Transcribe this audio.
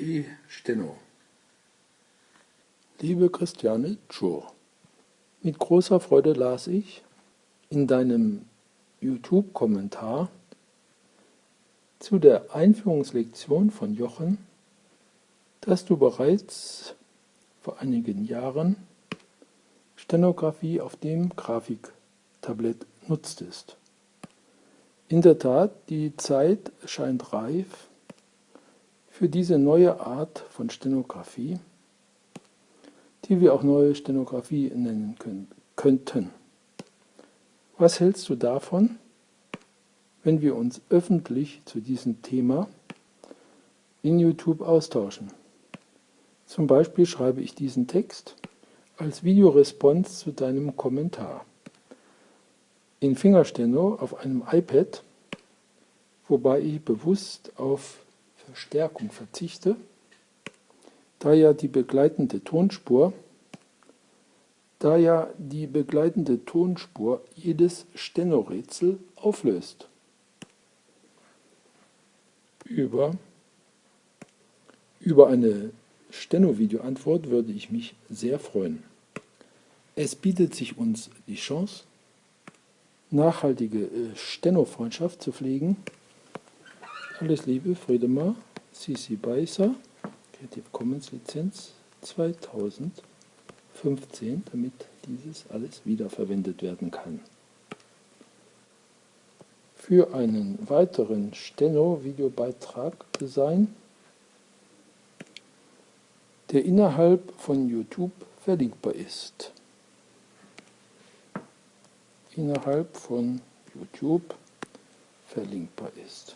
E-Steno Liebe Christiane Tschur, mit großer Freude las ich in deinem YouTube-Kommentar zu der Einführungslektion von Jochen, dass du bereits vor einigen Jahren Stenografie auf dem Grafiktablett nutztest. In der Tat, die Zeit scheint reif für diese neue Art von Stenografie, die wir auch neue Stenografie nennen können, könnten. Was hältst du davon, wenn wir uns öffentlich zu diesem Thema in YouTube austauschen? Zum Beispiel schreibe ich diesen Text als Videorespons zu deinem Kommentar. In Fingersteno auf einem iPad, wobei ich bewusst auf Verstärkung verzichte, da ja die begleitende Tonspur da ja die begleitende Tonspur jedes Stenorätsel auflöst. Über, über eine Steno-Video-Antwort würde ich mich sehr freuen. Es bietet sich uns die Chance, nachhaltige äh, Steno-Freundschaft zu pflegen. Alles Liebe, Friedemar, Sisi Beißer. Creative Commons Lizenz 2015, damit dieses alles wiederverwendet werden kann. Für einen weiteren Steno-Videobeitrag sein, der innerhalb von YouTube verlinkbar ist. Innerhalb von YouTube verlinkbar ist.